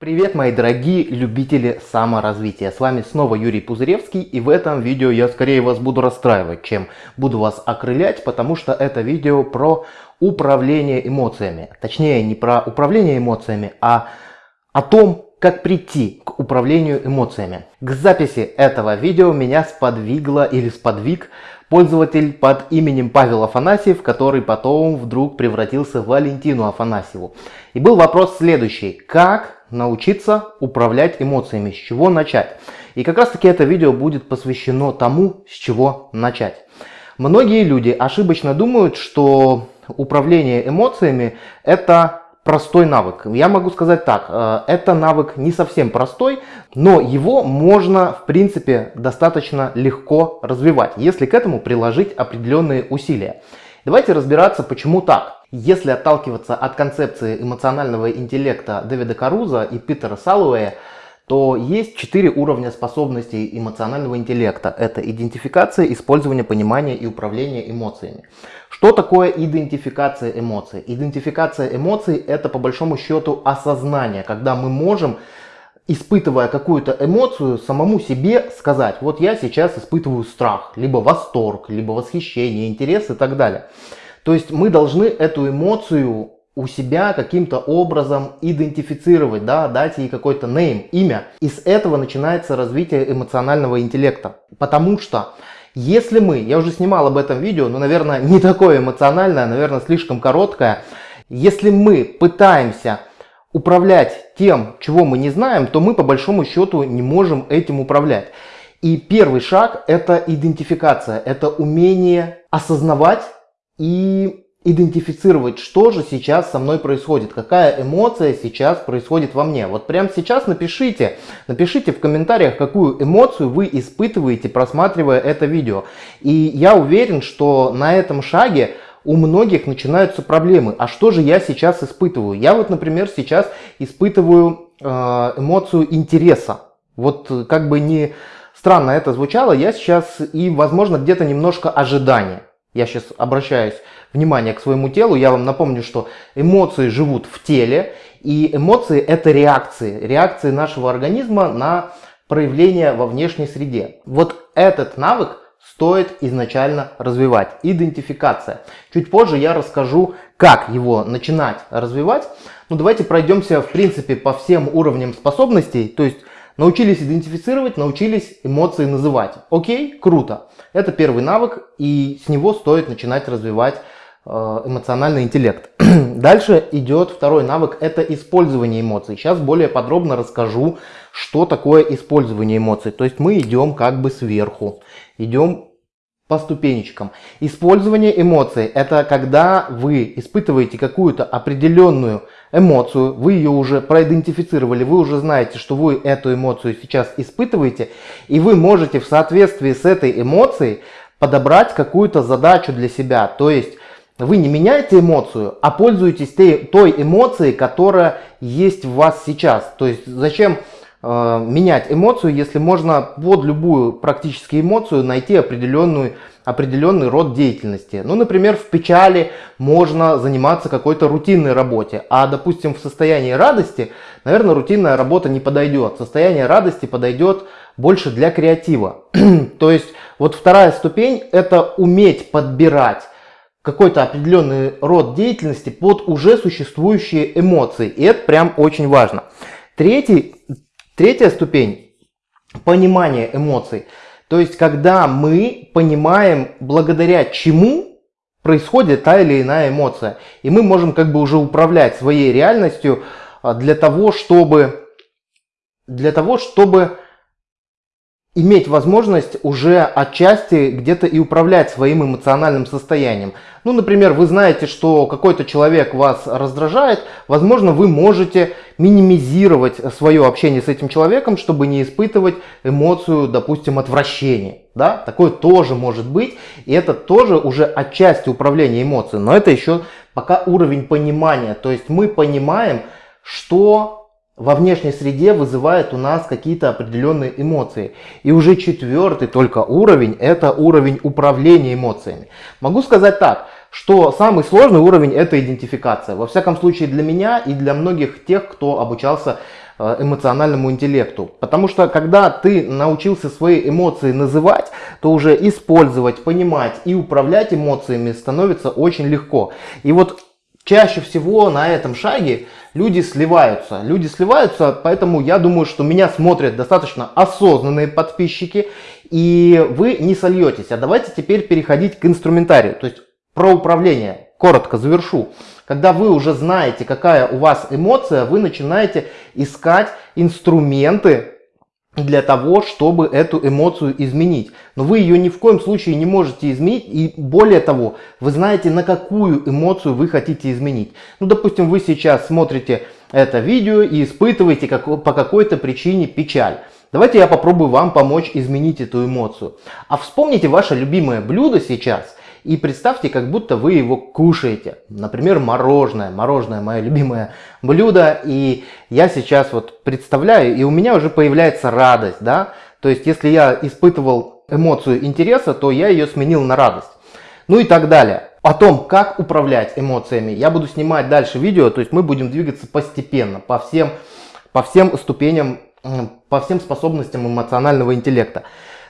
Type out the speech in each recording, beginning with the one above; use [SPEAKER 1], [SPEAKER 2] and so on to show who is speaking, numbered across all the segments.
[SPEAKER 1] Привет, мои дорогие любители саморазвития. С вами снова Юрий Пузыревский, и в этом видео я скорее вас буду расстраивать, чем буду вас окрылять, потому что это видео про управление эмоциями. Точнее, не про управление эмоциями, а о том, как прийти к управлению эмоциями. К записи этого видео меня сподвигло или сподвиг пользователь под именем Павел Афанасьев, который потом вдруг превратился в Валентину Афанасьеву. И был вопрос следующий. Как научиться управлять эмоциями, с чего начать. И как раз таки это видео будет посвящено тому, с чего начать. Многие люди ошибочно думают, что управление эмоциями это простой навык. Я могу сказать так, э, это навык не совсем простой, но его можно в принципе достаточно легко развивать, если к этому приложить определенные усилия. Давайте разбираться, почему так. Если отталкиваться от концепции эмоционального интеллекта Дэвида Каруза и Питера Салуэя, то есть четыре уровня способностей эмоционального интеллекта. Это идентификация, использование, понимание и управление эмоциями. Что такое идентификация эмоций? Идентификация эмоций это по большому счету осознание, когда мы можем испытывая какую-то эмоцию, самому себе сказать, вот я сейчас испытываю страх, либо восторг, либо восхищение, интерес и так далее. То есть мы должны эту эмоцию у себя каким-то образом идентифицировать, да, дать ей какой-то name, имя. И с этого начинается развитие эмоционального интеллекта. Потому что если мы, я уже снимал об этом видео, но, наверное, не такое эмоциональное, наверное, слишком короткое. Если мы пытаемся управлять тем, чего мы не знаем, то мы по большому счету не можем этим управлять. И первый шаг это идентификация, это умение осознавать и идентифицировать, что же сейчас со мной происходит, какая эмоция сейчас происходит во мне. Вот прямо сейчас напишите, напишите в комментариях, какую эмоцию вы испытываете, просматривая это видео. И я уверен, что на этом шаге у многих начинаются проблемы. А что же я сейчас испытываю? Я вот, например, сейчас испытываю э, эмоцию интереса. Вот как бы не странно это звучало, я сейчас и, возможно, где-то немножко ожидания. Я сейчас обращаюсь внимание к своему телу. Я вам напомню, что эмоции живут в теле. И эмоции это реакции. Реакции нашего организма на проявление во внешней среде. Вот этот навык стоит изначально развивать. Идентификация. Чуть позже я расскажу, как его начинать развивать. Ну давайте пройдемся в принципе по всем уровням способностей. То есть Научились идентифицировать, научились эмоции называть. Окей, круто. Это первый навык, и с него стоит начинать развивать э, эмоциональный интеллект. Дальше идет второй навык, это использование эмоций. Сейчас более подробно расскажу, что такое использование эмоций. То есть мы идем как бы сверху, идем по ступенечкам. Использование эмоций – это когда вы испытываете какую-то определенную эмоцию, вы ее уже проидентифицировали, вы уже знаете, что вы эту эмоцию сейчас испытываете, и вы можете в соответствии с этой эмоцией подобрать какую-то задачу для себя. То есть вы не меняете эмоцию, а пользуетесь той эмоцией, которая есть в вас сейчас. То есть зачем менять эмоцию, если можно под любую практически эмоцию найти определенную, определенный род деятельности. Ну, например, в печали можно заниматься какой-то рутинной работе, а, допустим, в состоянии радости, наверное, рутинная работа не подойдет. Состояние радости подойдет больше для креатива. То есть, вот вторая ступень – это уметь подбирать какой-то определенный род деятельности под уже существующие эмоции. И это прям очень важно. Третий, Третья ступень – понимание эмоций. То есть, когда мы понимаем, благодаря чему происходит та или иная эмоция. И мы можем как бы уже управлять своей реальностью а, для того, чтобы, для того, чтобы иметь возможность уже отчасти где-то и управлять своим эмоциональным состоянием. Ну, например, вы знаете, что какой-то человек вас раздражает, возможно, вы можете минимизировать свое общение с этим человеком, чтобы не испытывать эмоцию, допустим, отвращения. Да? Такое тоже может быть, и это тоже уже отчасти управления эмоциями, но это еще пока уровень понимания, то есть мы понимаем, что во внешней среде вызывает у нас какие-то определенные эмоции. И уже четвертый только уровень, это уровень управления эмоциями. Могу сказать так, что самый сложный уровень это идентификация. Во всяком случае для меня и для многих тех, кто обучался э, эмоциональному интеллекту. Потому что когда ты научился свои эмоции называть, то уже использовать, понимать и управлять эмоциями становится очень легко. И вот чаще всего на этом шаге люди сливаются. Люди сливаются, поэтому я думаю, что меня смотрят достаточно осознанные подписчики, и вы не сольетесь. А давайте теперь переходить к инструментарию, то есть про управление. Коротко завершу. Когда вы уже знаете, какая у вас эмоция, вы начинаете искать инструменты для того, чтобы эту эмоцию изменить. Но вы ее ни в коем случае не можете изменить. И более того, вы знаете, на какую эмоцию вы хотите изменить. Ну, допустим, вы сейчас смотрите это видео и испытываете как, по какой-то причине печаль. Давайте я попробую вам помочь изменить эту эмоцию. А вспомните ваше любимое блюдо сейчас и представьте, как будто вы его кушаете. Например, мороженое. Мороженое мое любимое блюдо. И я сейчас вот представляю, и у меня уже появляется радость. Да? То есть, если я испытывал эмоцию интереса, то я ее сменил на радость. Ну и так далее. О том, как управлять эмоциями, я буду снимать дальше видео. То есть, мы будем двигаться постепенно, по всем, по всем ступеням, по всем способностям эмоционального интеллекта.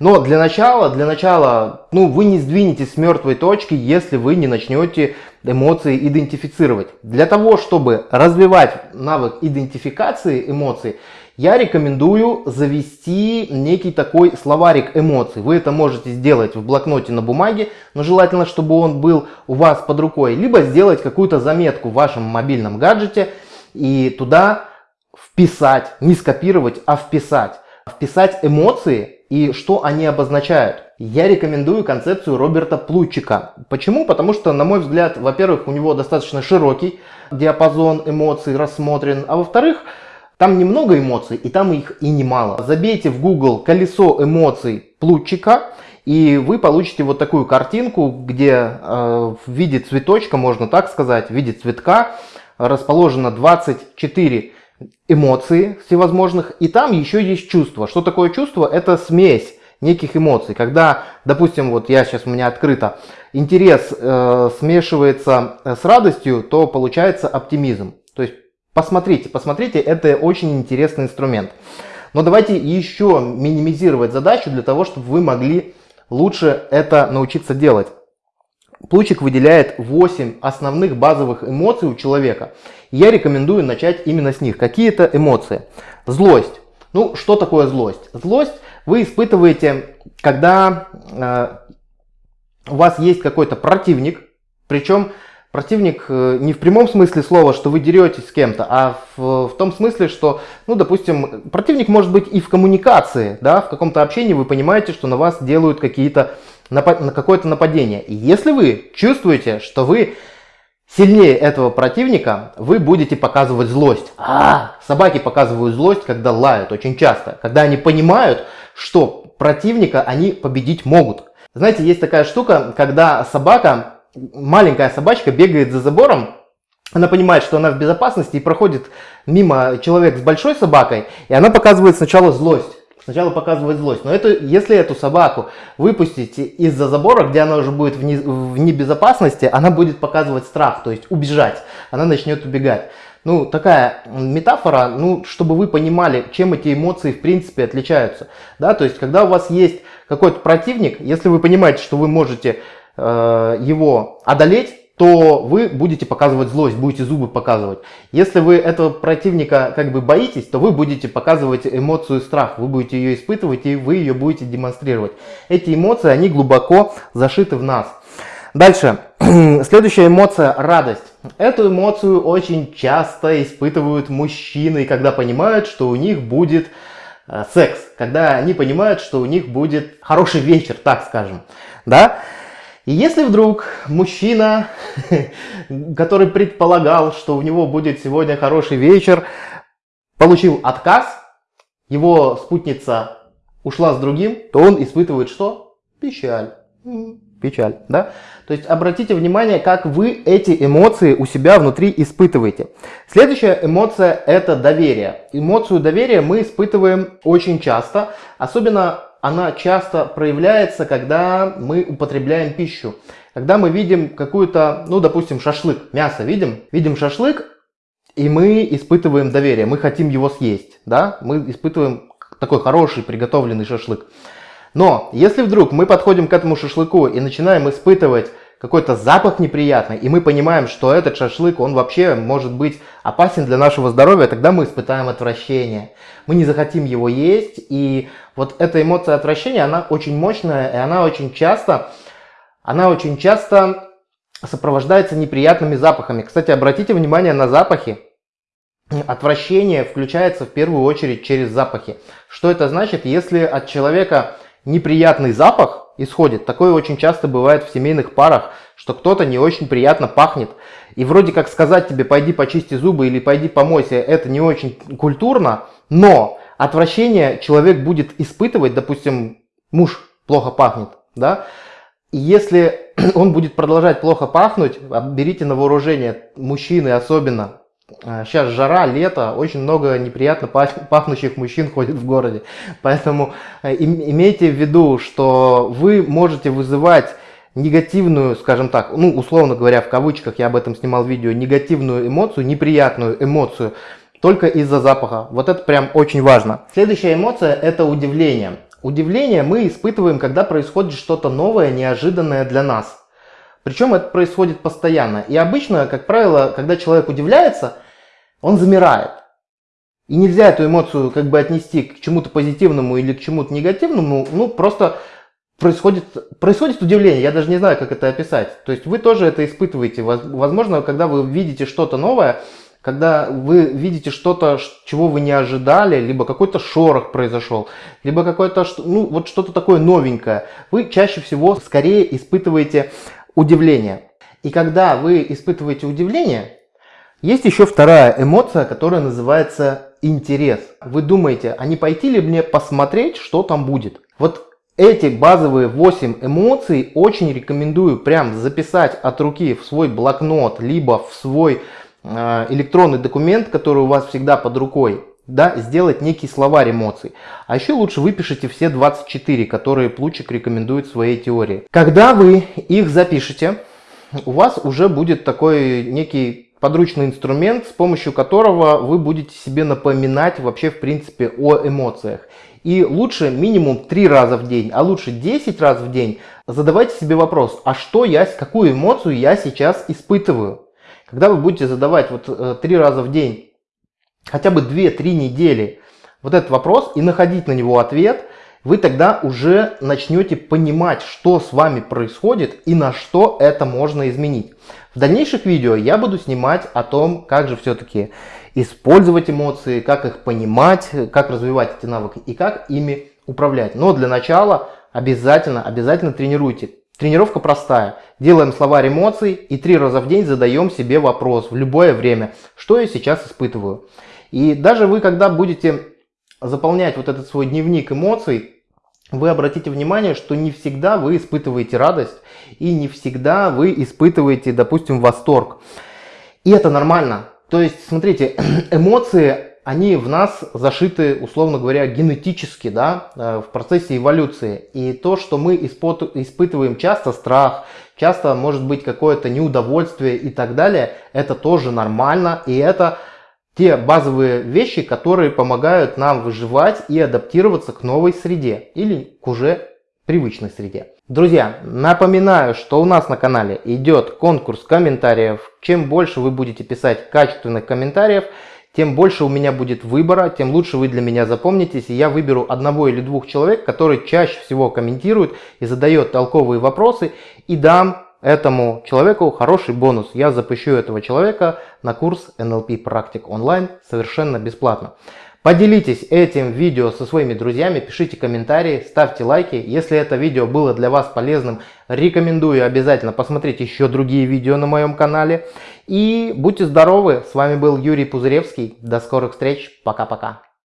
[SPEAKER 1] Но для начала, для начала, ну, вы не сдвинетесь с мертвой точки, если вы не начнете эмоции идентифицировать. Для того, чтобы развивать навык идентификации эмоций, я рекомендую завести некий такой словарик эмоций. Вы это можете сделать в блокноте на бумаге, но желательно, чтобы он был у вас под рукой. Либо сделать какую-то заметку в вашем мобильном гаджете и туда вписать, не скопировать, а вписать. Вписать эмоции и что они обозначают. Я рекомендую концепцию Роберта Плутчика. Почему? Потому что, на мой взгляд, во-первых, у него достаточно широкий диапазон эмоций рассмотрен, а во-вторых, там немного эмоций, и там их и немало. Забейте в Google колесо эмоций Плутчика, и вы получите вот такую картинку, где э, в виде цветочка, можно так сказать, в виде цветка расположено 24 эмоции всевозможных, и там еще есть чувство. Что такое чувство? Это смесь неких эмоций. Когда, допустим, вот я сейчас у меня открыто, интерес э, смешивается э, с радостью, то получается оптимизм. То есть посмотрите, посмотрите, это очень интересный инструмент. Но давайте еще минимизировать задачу для того, чтобы вы могли лучше это научиться делать. Плучик выделяет 8 основных базовых эмоций у человека. Я рекомендую начать именно с них. Какие это эмоции? Злость. Ну, что такое злость? Злость вы испытываете, когда э, у вас есть какой-то противник, причем противник э, не в прямом смысле слова, что вы деретесь с кем-то, а в, в том смысле, что, ну, допустим, противник может быть и в коммуникации, да, в каком-то общении вы понимаете, что на вас делают какие-то на какое-то нападение. И если вы чувствуете, что вы сильнее этого противника, вы будете показывать злость. А, собаки показывают злость, когда лают очень часто, когда они понимают, что противника они победить могут. Знаете, есть такая штука, когда собака, маленькая собачка бегает за забором, она понимает, что она в безопасности и проходит мимо человек с большой собакой, и она показывает сначала злость. Сначала показывает злость. Но это, если эту собаку выпустить из-за забора, где она уже будет в, не, в небезопасности, она будет показывать страх, то есть убежать. Она начнет убегать. Ну, такая метафора, ну, чтобы вы понимали, чем эти эмоции в принципе отличаются. Да, то есть, когда у вас есть какой-то противник, если вы понимаете, что вы можете э, его одолеть, то вы будете показывать злость, будете зубы показывать. Если вы этого противника как бы боитесь, то вы будете показывать эмоцию страх, вы будете ее испытывать и вы ее будете демонстрировать. Эти эмоции, они глубоко зашиты в нас. Дальше, следующая эмоция – радость. Эту эмоцию очень часто испытывают мужчины, когда понимают, что у них будет э, секс, когда они понимают, что у них будет хороший вечер, так скажем. Да? И если вдруг мужчина, который предполагал, что у него будет сегодня хороший вечер, получил отказ, его спутница ушла с другим, то он испытывает что? Печаль. Печаль, да? То есть обратите внимание, как вы эти эмоции у себя внутри испытываете. Следующая эмоция это доверие. Эмоцию доверия мы испытываем очень часто, особенно она часто проявляется, когда мы употребляем пищу. Когда мы видим какую-то, ну, допустим, шашлык, мясо видим, видим шашлык, и мы испытываем доверие, мы хотим его съесть, да, мы испытываем такой хороший приготовленный шашлык. Но если вдруг мы подходим к этому шашлыку и начинаем испытывать какой-то запах неприятный, и мы понимаем, что этот шашлык, он вообще может быть опасен для нашего здоровья, тогда мы испытаем отвращение. Мы не захотим его есть, и вот эта эмоция отвращения, она очень мощная, и она очень часто, она очень часто сопровождается неприятными запахами. Кстати, обратите внимание на запахи. Отвращение включается в первую очередь через запахи. Что это значит? Если от человека неприятный запах исходит, такое очень часто бывает в семейных парах, что кто-то не очень приятно пахнет. И вроде как сказать тебе, пойди почисти зубы или пойди помойся, это не очень культурно, но отвращение человек будет испытывать, допустим, муж плохо пахнет, да, и если он будет продолжать плохо пахнуть, берите на вооружение, мужчины особенно. Сейчас а, жара, лето, очень много неприятно пахнущих мужчин ходит в городе. Поэтому э, имейте в виду, что вы можете вызывать негативную, скажем так, ну, условно говоря, в кавычках, я об этом снимал видео, негативную эмоцию, неприятную эмоцию, только из-за запаха. Вот это прям очень важно. Следующая эмоция – это удивление. Удивление мы испытываем, когда происходит что-то новое, неожиданное для нас. Причем это происходит постоянно. И обычно, как правило, когда человек удивляется, он замирает. И нельзя эту эмоцию как бы отнести к чему-то позитивному или к чему-то негативному. Ну, просто происходит, происходит удивление. Я даже не знаю, как это описать. То есть вы тоже это испытываете. Возможно, когда вы видите что-то новое, когда вы видите что-то, чего вы не ожидали, либо какой-то шорох произошел, либо какое-то, ну, вот что-то такое новенькое, вы чаще всего скорее испытываете удивление. И когда вы испытываете удивление, есть еще вторая эмоция, которая называется интерес. Вы думаете, а не пойти ли мне посмотреть, что там будет? Вот эти базовые 8 эмоций очень рекомендую прям записать от руки в свой блокнот, либо в свой электронный документ, который у вас всегда под рукой. Да, сделать некий словарь эмоций. А еще лучше выпишите все 24, которые Плучик рекомендует в своей теории. Когда вы их запишете, у вас уже будет такой некий подручный инструмент, с помощью которого вы будете себе напоминать вообще в принципе о эмоциях. И лучше минимум 3 раза в день, а лучше 10 раз в день задавайте себе вопрос, а что я, какую эмоцию я сейчас испытываю? Когда вы будете задавать вот 3 э, раза в день, хотя бы 2-3 недели вот этот вопрос и находить на него ответ, вы тогда уже начнете понимать, что с вами происходит и на что это можно изменить. В дальнейших видео я буду снимать о том, как же все-таки использовать эмоции, как их понимать, как развивать эти навыки и как ими управлять. Но для начала обязательно, обязательно тренируйте. Тренировка простая. Делаем словарь эмоций и три раза в день задаем себе вопрос в любое время, что я сейчас испытываю. И даже вы, когда будете заполнять вот этот свой дневник эмоций, вы обратите внимание, что не всегда вы испытываете радость и не всегда вы испытываете, допустим, восторг. И это нормально. То есть, смотрите, эмоции, они в нас зашиты, условно говоря, генетически, да, э, в процессе эволюции. И то, что мы испытываем часто страх, часто может быть какое-то неудовольствие и так далее, это тоже нормально, и это те базовые вещи, которые помогают нам выживать и адаптироваться к новой среде или к уже привычной среде. Друзья, напоминаю, что у нас на канале идет конкурс комментариев. Чем больше вы будете писать качественных комментариев, тем больше у меня будет выбора, тем лучше вы для меня запомнитесь, и я выберу одного или двух человек, которые чаще всего комментируют и задают толковые вопросы, и дам этому человеку хороший бонус. Я запущу этого человека на курс NLP практик онлайн совершенно бесплатно. Поделитесь этим видео со своими друзьями, пишите комментарии, ставьте лайки. Если это видео было для вас полезным, рекомендую обязательно посмотреть еще другие видео на моем канале. И будьте здоровы, с вами был Юрий Пузыревский. До скорых встреч, пока-пока.